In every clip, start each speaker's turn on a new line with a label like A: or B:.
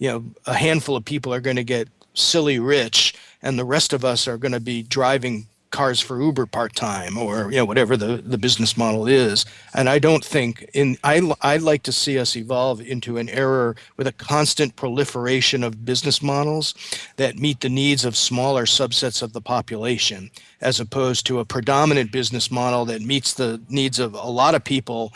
A: you know, a handful of people are going to get silly rich and the rest of us are going to be driving cars for Uber part time or you know whatever the, the business model is. And I don't think in I I like to see us evolve into an era with a constant proliferation of business models that meet the needs of smaller subsets of the population as opposed to a predominant business model that meets the needs of a lot of people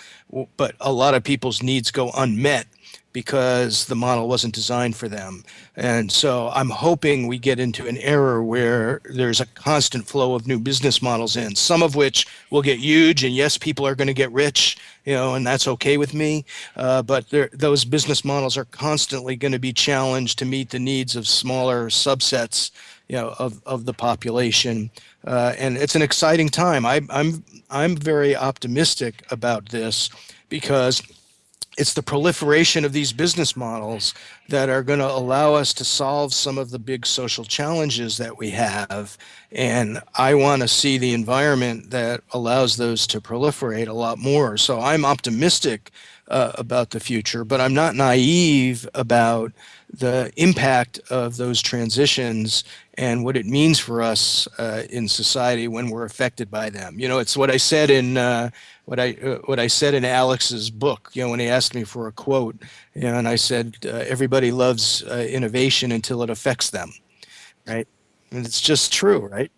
A: but a lot of people's needs go unmet because the model wasn't designed for them. And so I'm hoping we get into an era where there's a constant flow of new business models in, some of which will get huge. And yes, people are going to get rich, you know, and that's okay with me. Uh, but those business models are constantly going to be challenged to meet the needs of smaller subsets, you know, of, of the population. Uh, and it's an exciting time. I, I'm, I'm very optimistic about this because it's the proliferation of these business models that are going to allow us to solve some of the big social challenges that we have. And I want to see the environment that allows those to proliferate a lot more. So I'm optimistic uh, about the future, but I'm not naive about the impact of those transitions and what it means for us uh, in society when we're affected by them. You know, it's what I said in uh, what I uh, what I said in Alex's book. You know, when he asked me for a quote, you know, and I said, uh, "Everybody loves uh, innovation until it affects them," right? And it's just true, right?